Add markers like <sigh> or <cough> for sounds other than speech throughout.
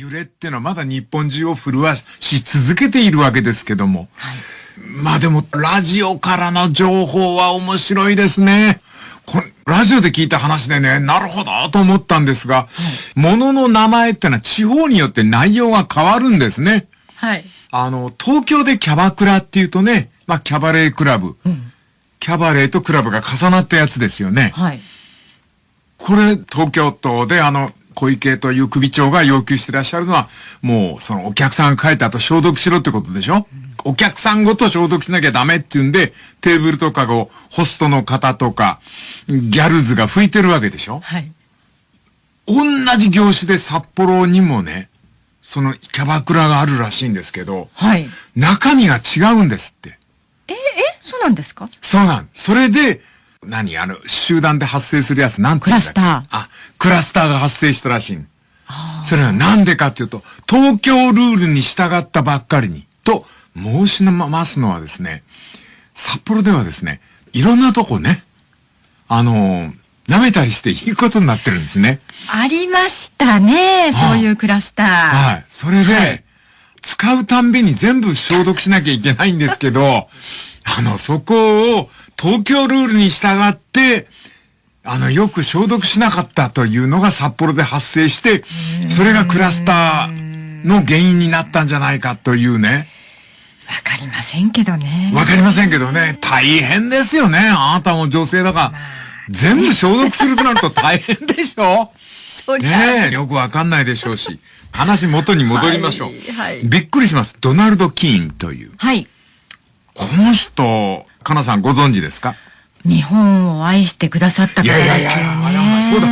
揺れっていうのはまだ日本中を震わし続けているわけですけども。はい、まあでも、ラジオからの情報は面白いですね。こラジオで聞いた話でね、なるほどと思ったんですが、はい、物の名前ってのは地方によって内容が変わるんですね。はい。あの、東京でキャバクラっていうとね、まあ、キャバレークラブ。うん、キャバレーとクラブが重なったやつですよね。はい。これ、東京都であの、小池という首長が要求してらっしゃるのは、もう、そのお客さんが帰った後消毒しろってことでしょ、うん、お客さんごと消毒しなきゃダメっていうんで、テーブルとかをホストの方とか、ギャルズが拭いてるわけでしょ？はい。同じ業種で札幌にもね、そのキャバクラがあるらしいんですけど、はい。中身が違うんですって。え、え、そうなんですか？そうなん。それで、何あの、集団で発生するやつ、なんてクラスター。あ、クラスターが発生したらしい。それはなんでかっていうと、東京ルールに従ったばっかりに、と申しますのはですね、札幌ではですね、いろんなとこね、あのー、舐めたりしていいことになってるんですね。ありましたね、そういうクラスター。はい。それで、はい、使うたんびに全部消毒しなきゃいけないんですけど、あの、そこを東京ルールに従って、あの、よく消毒しなかったというのが札幌で発生して、それがクラスターの原因になったんじゃないかというね。わかりませんけどね。わかりませんけどね。大変ですよね。あなたも女性だから。全部消毒するとなると大変でしょ？<laughs> そねえ、よくわかんないでしょうし。話元に戻りましょう。はい、はい、びっくりします。ドナルド・キーンという。はい。この人、かなさんご存知ですか？日本を愛してくださった方ですよね。いやいやいや、そうだ。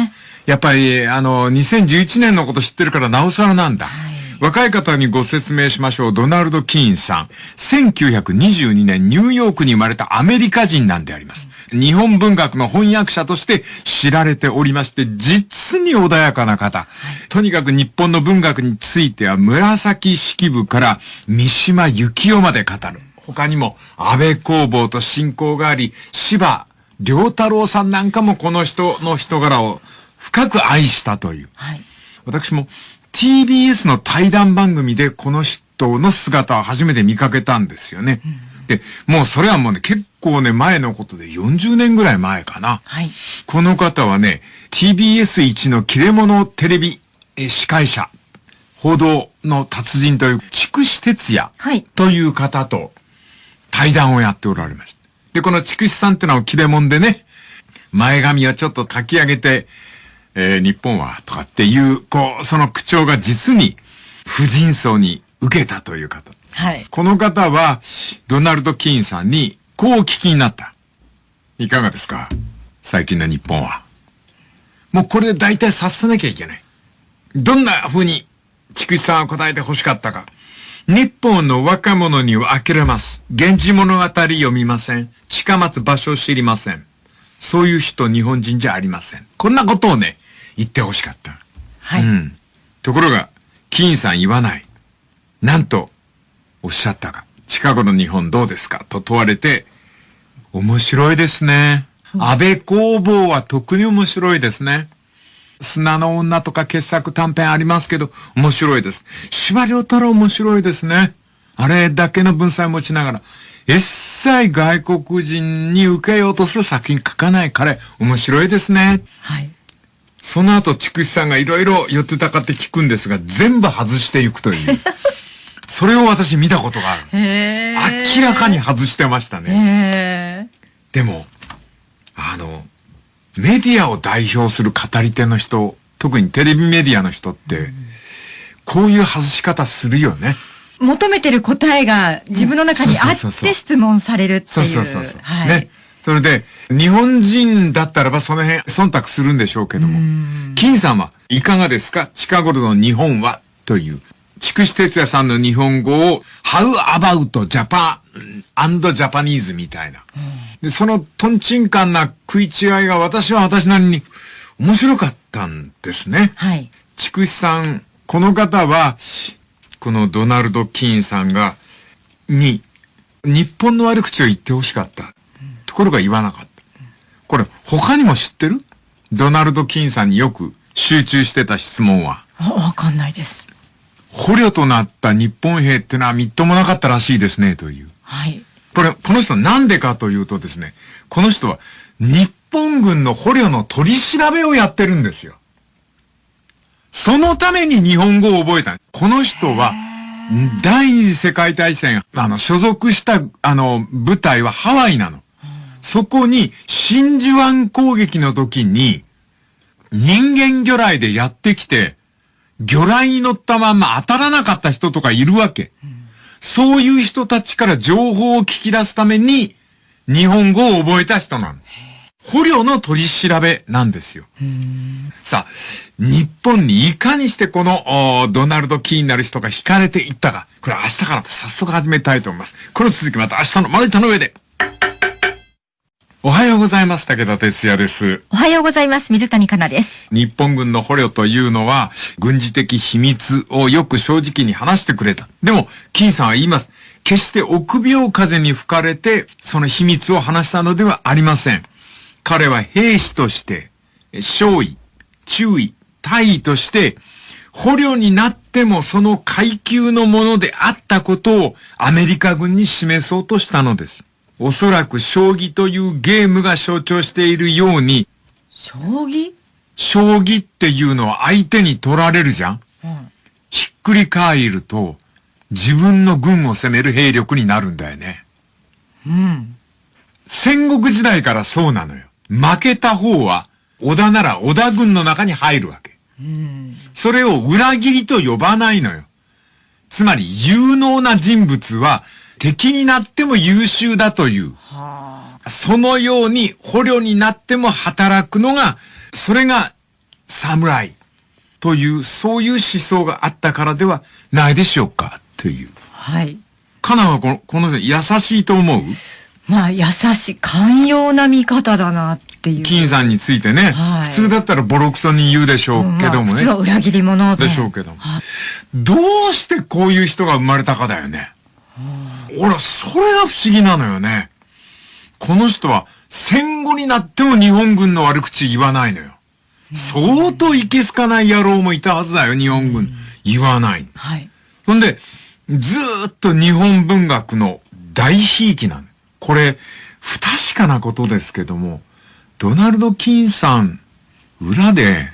やっぱり、あの、2011年のこと知ってるからなおさらなんだ。はい若い方にご説明しましょう。ドナルド・キーンさん。1922年ニューヨークに生まれたアメリカ人なんであります。日本文学の翻訳者として知られておりまして、実に穏やかな方。とにかく日本の文学については紫式部から三島由紀夫まで語る。他にも安倍工房と親交があり、芝良太郎さんなんかもこの人の人柄を深く愛したという。はい、私も TBS の対談番組でこの人の姿を初めて見かけたんですよね。うん、で、もうそれはもうね、結構ね、前のことで40年ぐらい前かな。はい、この方はね、TBS 一の切れ者テレビ司会者、報道の達人という、筑紫哲也という方と対談をやっておられました。で、この筑紫さんってのは切れ者でね、前髪をちょっと書き上げて、えー、日本は、とかっていう、こう、その口調が実に、婦人層に受けたという方。はい。この方は、ドナルド・キーンさんに、こうお聞きになった。いかがですか？最近の日本は。もうこれで大体察さなきゃいけない。どんな風に、菊池さんは答えて欲しかったか。日本の若者には呆れます。源氏物語読みません。近松場所知りません。そういう人日本人じゃありません。こんなことをね、言ってほしかった。はい。うん。ところが、金さん言わない。なんと、おっしゃったか。近頃の日本どうですか？と問われて、面白いですね。安倍工房は特に面白いですね。砂の女とか傑作短編ありますけど、面白いです。司馬遼太郎面白いですね。あれだけの文才持ちながら、一切外国人に受けようとする作品書かない彼、面白いですね。はい。その後、筑紫さんがいろいろ寄ってたかって聞くんですが、全部外していくという。<laughs> それを私見たことがある。明らかに外してましたね。でも、あの、メディアを代表する語り手の人、特にテレビメディアの人って、こういう外し方するよね。求めてる答えが自分の中にあって質問されるっていう。そうそうそうそう。はい、ね。それで、日本人だったらばその辺忖度するんでしょうけども、金さんはいかがですか？近頃の日本は？という、筑紫哲也さんの日本語を、How about Japan and Japanese みたいな。で、そのトンチンカンな食い違いが私は私なりに面白かったんですね。はい。筑紫さん、この方は、このドナルド・キーンさんが、に、日本の悪口を言ってほしかった。ところが言わなかった。これ、他にも知ってる？ドナルド・キーンさんによく集中してた質問は。わかんないです。捕虜となった日本兵ってのはみっともなかったらしいですね、という。はい。これ、この人なんでかというとですね、この人は日本軍の捕虜の取り調べをやってるんですよ。そのために日本語を覚えた。この人は、第二次世界大戦、あの、所属した、あの、部隊はハワイなの。そこに、真珠湾攻撃の時に、人間魚雷でやってきて、魚雷に乗ったまんま当たらなかった人とかいるわけ。そういう人たちから情報を聞き出すために、日本語を覚えた人なの。捕虜の取り調べなんですよ。さあ、日本にいかにしてこのドナルド・キーになる人が惹かれていったか。これ明日から早速始めたいと思います。この続きまた明日のまな板の上で。おはようございます。武田哲也です。おはようございます。水谷香奈です。日本軍の捕虜というのは、軍事的秘密をよく正直に話してくれた。でも、金さんは言います。決して臆病風に吹かれて、その秘密を話したのではありません。彼は兵士として、少尉、注意、大尉として、捕虜になってもその階級のものであったことをアメリカ軍に示そうとしたのです。おそらく将棋というゲームが象徴しているように、将棋？将棋っていうのは相手に取られるじゃん、うん、ひっくり返ると、自分の軍を攻める兵力になるんだよね。うん。戦国時代からそうなのよ。負けた方は、織田なら織田軍の中に入るわけ。うん、それを裏切りと呼ばないのよ。つまり、有能な人物は、敵になっても優秀だという。はあ、そのように捕虜になっても働くのが、それが侍という、そういう思想があったからではないでしょうか、という。はい。カナはこの、この優しいと思う？まあ、優しい、寛容な見方だなっていう。金さんについてね、はい、普通だったらボロクソに言うでしょうけどもね。まあ、裏切り者でしょうけども。どうしてこういう人が生まれたかだよね。俺、それが不思議なのよね。この人は戦後になっても日本軍の悪口言わないのよ。相当いけすかない野郎もいたはずだよ、日本軍。言わない。はい。ほんで、ずーっと日本文学の大悲劇なの。これ、不確かなことですけども、ドナルド・キンさん、裏で、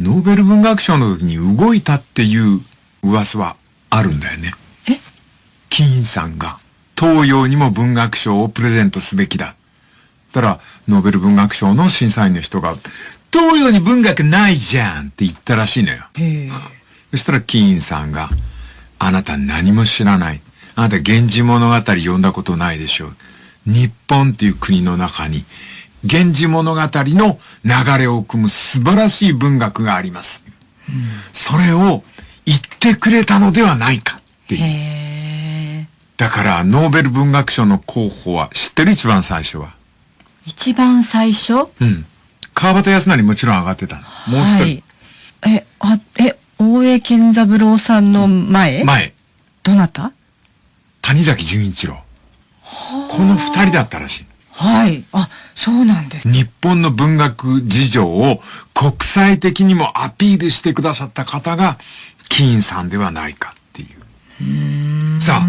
ノーベル文学賞の時に動いたっていう噂はあるんだよね。え金さんが、東洋にも文学賞をプレゼントすべきだ。たら、ノーベル文学賞の審査員の人が、東洋に文学ないじゃんって言ったらしいのよ。そしたら、金さんが、あなた何も知らない。あなた源氏物語読んだことないでしょう。日本っていう国の中に、源氏物語の流れを組む素晴らしい文学があります。うん、それを言ってくれたのではないかっていう。だからノーベル文学賞の候補は知ってる？一番最初は。一番最初？うん。川端康成もちろん上がってたもう一人。はい、え、あ、え、大江健三郎さんの前？前。どなた？谷崎潤一郎。この二人だったらしい。はい。あ、そうなんです。日本の文学事情を国際的にもアピールしてくださった方が、金さんではないかっていう。うさあ、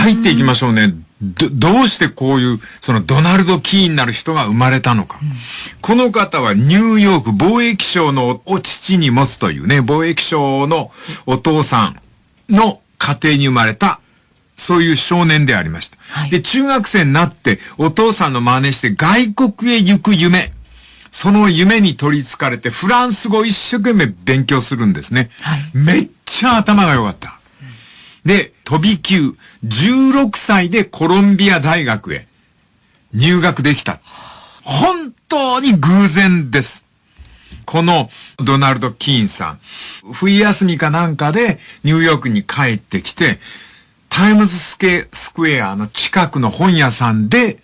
入っていきましょうね。ど、どうしてこういう、そのドナルド・キーになる人が生まれたのか。うん、この方はニューヨーク貿易省のお父に持つというね、貿易省のお父さんの家庭に生まれたそういう少年でありました。はい、で、中学生になって、お父さんの真似して外国へ行く夢。その夢に取り憑かれて、フランス語を一生懸命勉強するんですね。はい、めっちゃ頭が良かった。で、飛び級、16歳でコロンビア大学へ入学できた。本当に偶然です。このドナルド・キーンさん、冬休みかなんかでニューヨークに帰ってきて、タイムズスケスクエアの近くの本屋さんで、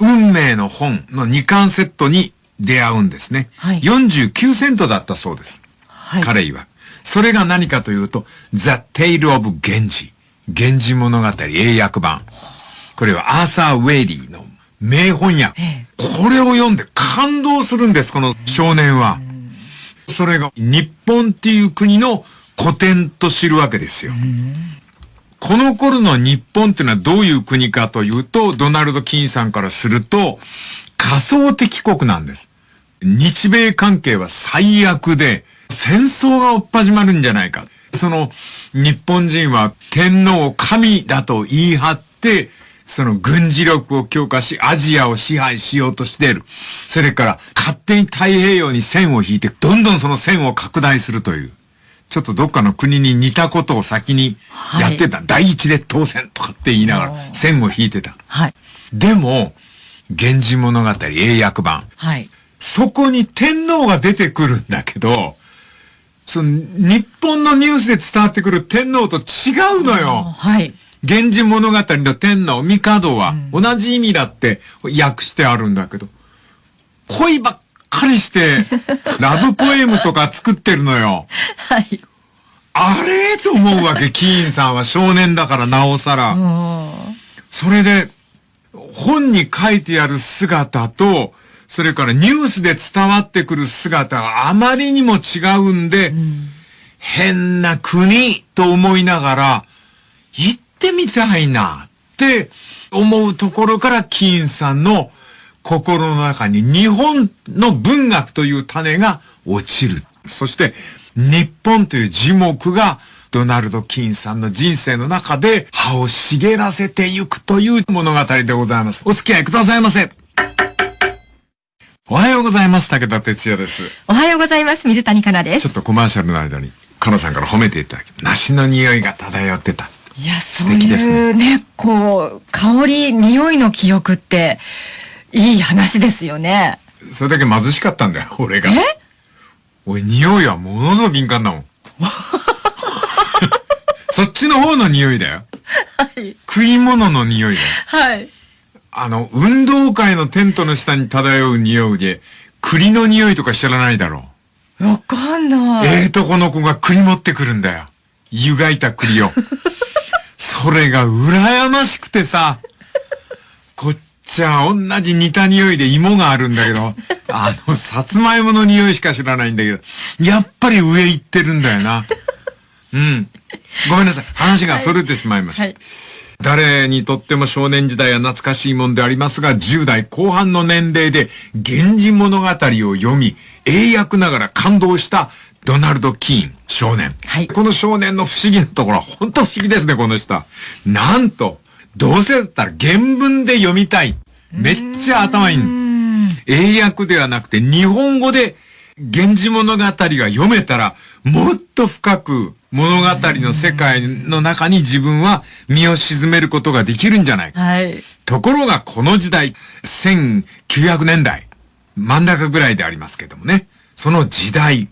運命の本の2巻セットに出会うんですね。はい、49セントだったそうです。はい、彼曰それが何かというと、The Tale of Genji。源氏物語英訳版。これはアーサー・ウェイリーの名本屋。これを読んで感動するんです、この少年は。それが日本っていう国の古典と知るわけですよ。この頃の日本っていうのはどういう国かというと、ドナルド・キーンさんからすると、仮想敵国なんです。日米関係は最悪で、戦争が追っ始まるんじゃないか。その、日本人は天皇を神だと言い張って、その軍事力を強化し、アジアを支配しようとしている。それから、勝手に太平洋に線を引いて、どんどんその線を拡大するという。ちょっとどっかの国に似たことを先にやってた。はい、第一列島線とかって言いながら線を引いてた。はい。でも、源氏物語英訳版。はい。そこに天皇が出てくるんだけど、その日本のニュースで伝わってくる天皇と違うのよ。はい。源氏物語の天皇、帝は同じ意味だって訳してあるんだけど、恋ばっかりして、<laughs> ラブポエムとか作ってるのよ。はい。あれ？と思うわけ、キーンさんは少年だからなおさら。それで、本に書いてある姿と、それからニュースで伝わってくる姿があまりにも違うんで、うん、変な国と思いながら、行ってみたいなって思うところからキーンさんの心の中に日本の文学という種が落ちる。そして、日本という字目がドナルド・キーンさんの人生の中で葉を茂らせていくという物語でございます。お付き合いくださいませ。おはようございます。武田哲也です。おはようございます。水谷香奈です。ちょっとコマーシャルの間に、香奈さんから褒めていただき、梨の匂いが漂ってた。いや、素敵ですね。ね、こう、香り、匂いの記憶って、いい話ですよね。それだけ貧しかったんだよ、俺が。え？おい、匂いはものすごく敏感だもん。<laughs> そっちの方の匂いだよ。はい。食い物の匂いだよ。はい。あの、運動会のテントの下に漂う匂いで、栗の匂いとか知らないだろう。わかんない。ええとこの子が栗持ってくるんだよ。湯がいた栗を。<laughs> それが羨ましくてさ、こっちは同じ似た匂いで芋があるんだけど、あの、さつまいもの匂いしか知らないんだけど、やっぱり上行ってるんだよな。うん。ごめんなさい。話が逸れてしまいました。はいはい誰にとっても少年時代は懐かしいもんでありますが、10代後半の年齢で、源氏物語を読み、英訳ながら感動したドナルド・キーン少年。はい。この少年の不思議なところは、本当不思議ですね、この人。なんと、どうせだったら原文で読みたい。めっちゃ頭いい。英訳ではなくて日本語で源氏物語が読めたらもっと深く物語の世界の中に自分は身を沈めることができるんじゃないか。はい。ところがこの時代、1900年代、真ん中ぐらいでありますけどもね、その時代、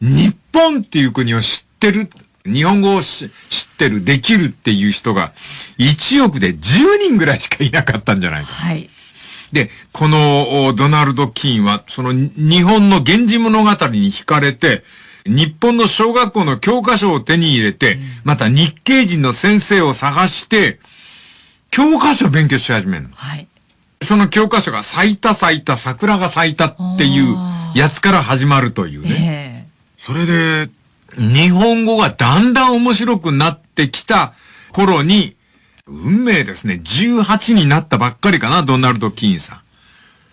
日本っていう国を知ってる日本語を知ってる、できるっていう人が、1億で10人ぐらいしかいなかったんじゃないか。はい。で、このドナルド・キーンは、その日本の源氏物語に惹かれて、日本の小学校の教科書を手に入れて、うん、また日系人の先生を探して、教科書を勉強し始めるの。はい。その教科書が咲いた咲いた桜が咲いたっていうやつから始まるというね。えー、それで、日本語がだんだん面白くなってきた頃に、運命ですね。18になったばっかりかな、ドナルド・キーンさん。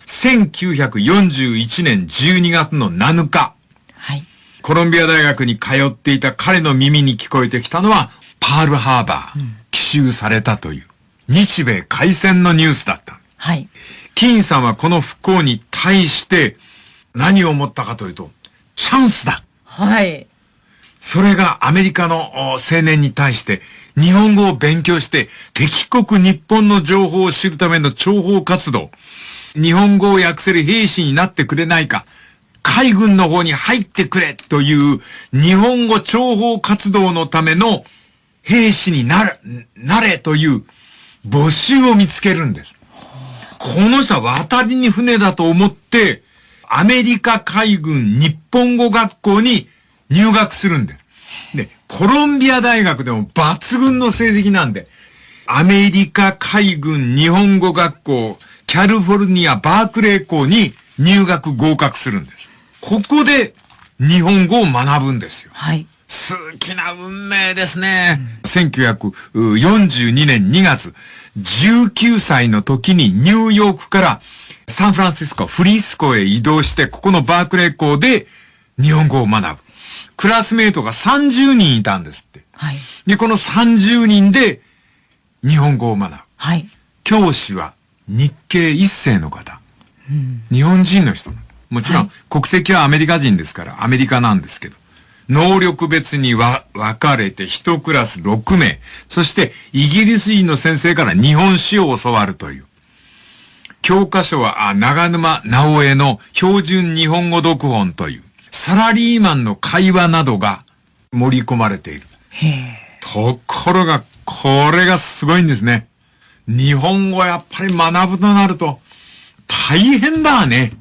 1941年12月の7日。はい。コロンビア大学に通っていた彼の耳に聞こえてきたのは、パールハーバー、うん、奇襲されたという、日米開戦のニュースだった。はい。キーンさんはこの不幸に対して、何を思ったかというと、チャンスだ。はい。それがアメリカの青年に対して日本語を勉強して敵国日本の情報を知るための諜報活動、日本語を訳せる兵士になってくれないか、海軍の方に入ってくれという日本語諜報活動のための兵士になる、なれという募集を見つけるんです。この人は渡りに船だと思って、アメリカ海軍日本語学校に入学するんです。で、コロンビア大学でも抜群の成績なんで、アメリカ海軍日本語学校、キャリフォルニアバークレー校に入学合格するんです。ここで日本語を学ぶんですよ。はい。好きな運命ですね。うん、1942年2月、19歳の時にニューヨークからサンフランシスコ、フリスコへ移動して、ここのバークレー校で日本語を学ぶ。クラスメイトが30人いたんですって。はい。で、この30人で日本語を学ぶ。はい。教師は日系一世の方。うん、日本人の人。もちろん、国籍はアメリカ人ですから、アメリカなんですけど。能力別に分かれて一クラス6名、そしてイギリス人の先生から日本史を教わるという。教科書は、あ長沼直江の標準日本語読本という、サラリーマンの会話などが盛り込まれている。ところが、これがすごいんですね。日本語やっぱり学ぶとなると、大変だね。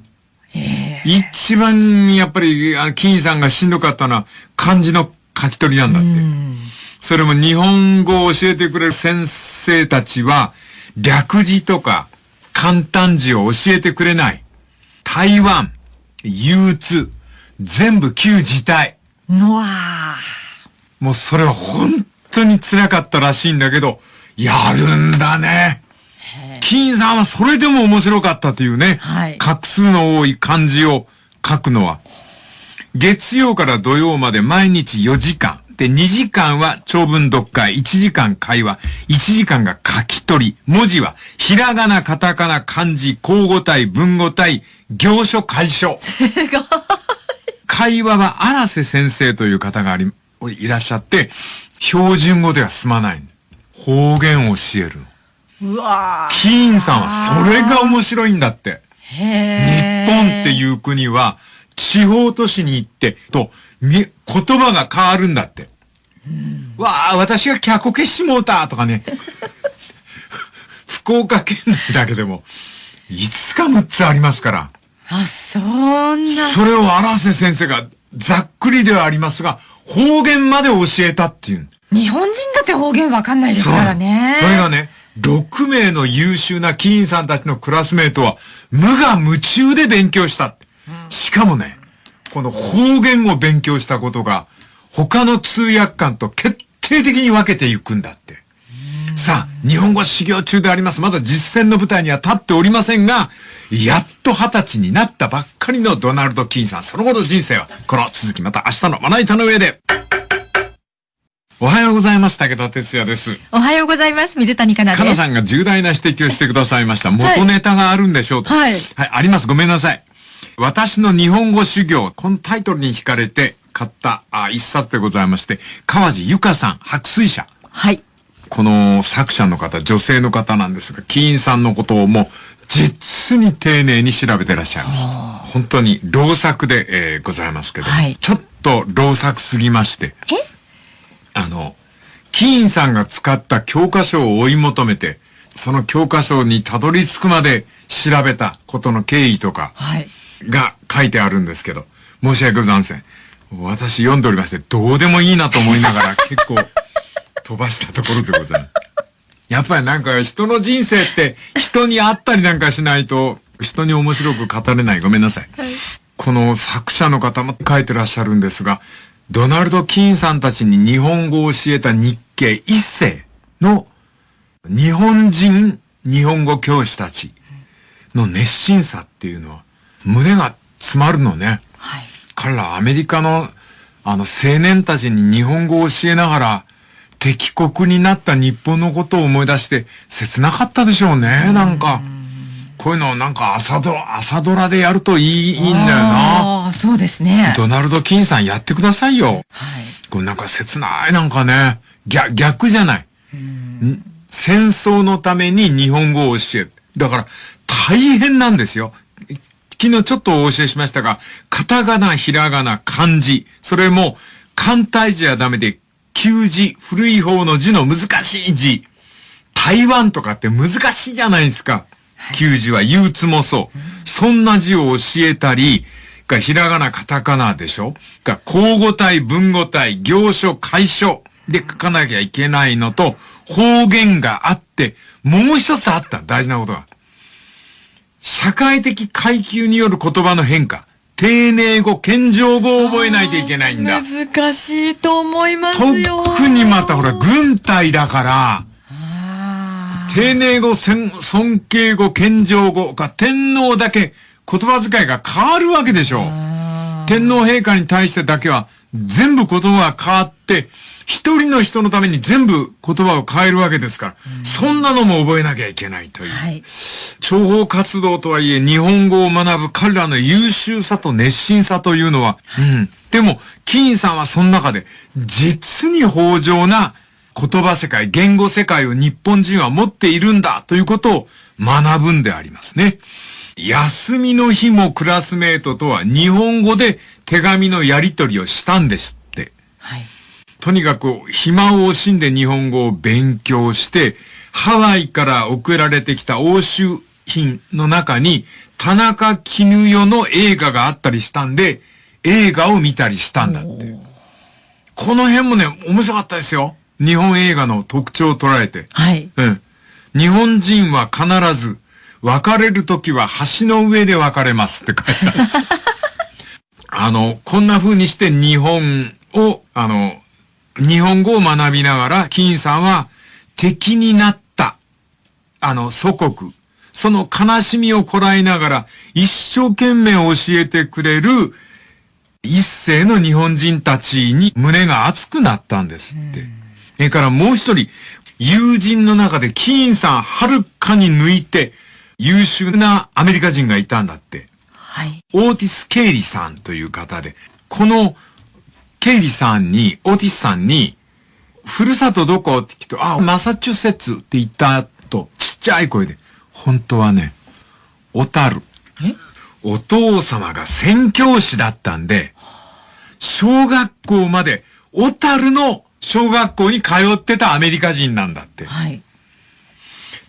一番やっぱり、金さんがしんどかったのは漢字の書き取りなんだって。それも日本語を教えてくれる先生たちは、略字とか簡単字を教えてくれない。台湾、憂鬱、全部旧字体。うわもうそれは本当に辛かったらしいんだけど、やるんだね。金さんはそれでも面白かったというね、はい、画数の多い漢字を書くのは、月曜から土曜まで毎日4時間。で、2時間は長文読解、1時間会話、1時間が書き取り。文字は、ひらがな、カタカナ、漢字、交互体、文語体、行書、解書。すごい。会話は荒瀬先生という方があり、いらっしゃって、標準語では済まない。方言を教えるの。うわキーンさんはそれが面白いんだって。日本っていう国は、地方都市に行って、と、言葉が変わるんだって。わあ、私が脚消しもうたとかね。<laughs> 福岡県内だけでも、5つか6つありますから。あ、そんな。それを荒瀬先生がざっくりではありますが、方言まで教えたっていう。日本人だって方言わかんないですからね。それがね、6名の優秀な議員さんたちのクラスメートは無我夢中で勉強した。しかもね、この方言を勉強したことが他の通訳官と決定的に分けていくんだって。さあ、日本語修行中であります。まだ実践の舞台には立っておりませんが、やっと二十歳になったばっかりのドナルド・キーンさん。その後の人生は、この続きまた明日のまな板の上で。おはようございます。武田哲也です。おはようございます。水谷香奈です。香奈さんが重大な指摘をしてくださいました。元ネタがあるんでしょうと。はい。はい、あります。ごめんなさい。私の日本語修行、このタイトルに惹かれて買ったあ一冊でございまして、川地由香さん、白水社。はい。この作者の方、女性の方なんですが、キーンさんのことをもう実に丁寧に調べてらっしゃいます。本当に老作で、えー、ございますけど、はい、ちょっと老作すぎまして。え？あの、キーンさんが使った教科書を追い求めて、その教科書にたどり着くまで調べたことの経緯とか、が書いてあるんですけど、申し訳ございません。私読んでおりまして、どうでもいいなと思いながら <laughs> 結構飛ばしたところでございます。やっぱりなんか人の人生って人に会ったりなんかしないと人に面白く語れない。ごめんなさい。はい、この作者の方も書いてらっしゃるんですが、ドナルド・キーンさんたちに日本語を教えた日系一世の日本人日本語教師たちの熱心さっていうのは胸が詰まるのね。はい、彼らアメリカのあの青年たちに日本語を教えながら敵国になった日本のことを思い出して切なかったでしょうね、なんか。こういうのなんか朝ドラ、朝ドラでやるといいいいんだよな。ああ、そうですね。ドナルド・キンさんやってくださいよ。はい。これなんか切ないなんかね、逆、逆じゃない。戦争のために日本語を教える。だから大変なんですよ。昨日ちょっとお教えしましたが、カタカナ、ひらがな、漢字。それも簡体字はダメで、旧字、古い方の字の難しい字。台湾とかって難しいじゃないですか。旧字は憂鬱もそう。そんな字を教えたり、がひらがな、カタカナでしょ？が交互体、文語体、行書、解書で書かなきゃいけないのと、方言があって、もう一つあった大事なことが。社会的階級による言葉の変化。丁寧語、謙譲語を覚えないといけないんだ。難しいと思いますよ。特にまたほら、軍隊だから、丁寧語、尊敬語、謙譲語が天皇だけ言葉遣いが変わるわけでしょう。天皇陛下に対してだけは全部言葉が変わって、一人の人のために全部言葉を変えるわけですから、うん、そんなのも覚えなきゃいけないという。はい、諜報活動とはいえ日本語を学ぶ彼らの優秀さと熱心さというのは、うん。でも、金さんはその中で、実に豊穣な言葉世界、言語世界を日本人は持っているんだということを学ぶんでありますね。休みの日もクラスメートとは日本語で手紙のやり取りをしたんですって。はい。とにかく暇を惜しんで日本語を勉強して、ハワイから送られてきた欧州品の中に田中絹代の映画があったりしたんで、映画を見たりしたんだって。この辺もね、面白かったですよ。日本映画の特徴を捉えて。はい。うん。日本人は必ず、別れるときは橋の上で別れますって書いてある。<laughs> あの、こんな風にして日本を、あの、日本語を学びながら、金さんは敵になった、あの、祖国、その悲しみをこらえながら、一生懸命教えてくれる、一世の日本人たちに胸が熱くなったんですって。それからもう一人、友人の中でキーンさんはるかに抜いて優秀なアメリカ人がいたんだって。はい。オーティス・ケイリさんという方で、このケイリさんに、オーティスさんに、ふるさとどこって聞くと、あ、マサチューセッツって言った後、ちっちゃい声で、本当はね、小樽。え？お父様が宣教師だったんで、小学校まで、小樽の小学校に通ってたアメリカ人なんだって。はい。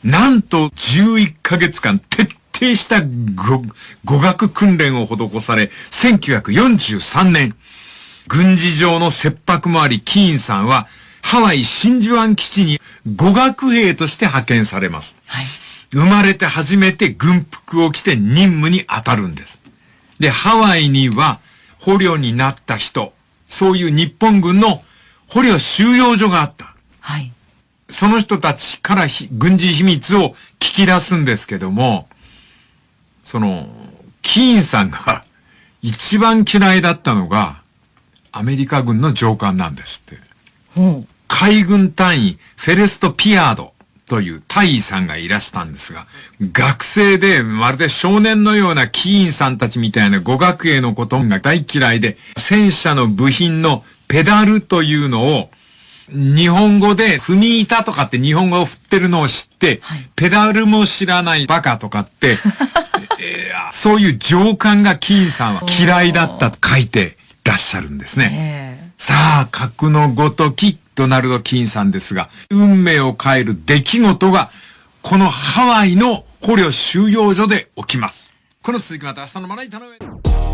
なんと11ヶ月間徹底した語語学訓練を施され、1943年、軍事上の切迫もあり、キーンさんは、ハワイ真珠湾基地に語学兵として派遣されます。はい。生まれて初めて軍服を着て任務に当たるんです。で、ハワイには捕虜になった人、そういう日本軍の捕虜収容所があった。はい。その人たちから軍事秘密を聞き出すんですけども、その、キーンさんが一番嫌いだったのが、アメリカ軍の上官なんですって。海軍隊員、フェレスト・ピアードという大尉さんがいらしたんですが、学生でまるで少年のようなキーンさんたちみたいな語学へのことが大嫌いで、戦車の部品のペダルというのを日本語で踏み板とかって日本語を振ってるのを知って、はい、ペダルも知らないバカとかって、<laughs> えー、そういう上官がキーンさんは嫌いだったと書いてらっしゃるんですね。さあ、格のごときドナルド・キーンさんですが、運命を変える出来事が、このハワイの捕虜収容所で起きます。この続きまた明日のまな板の上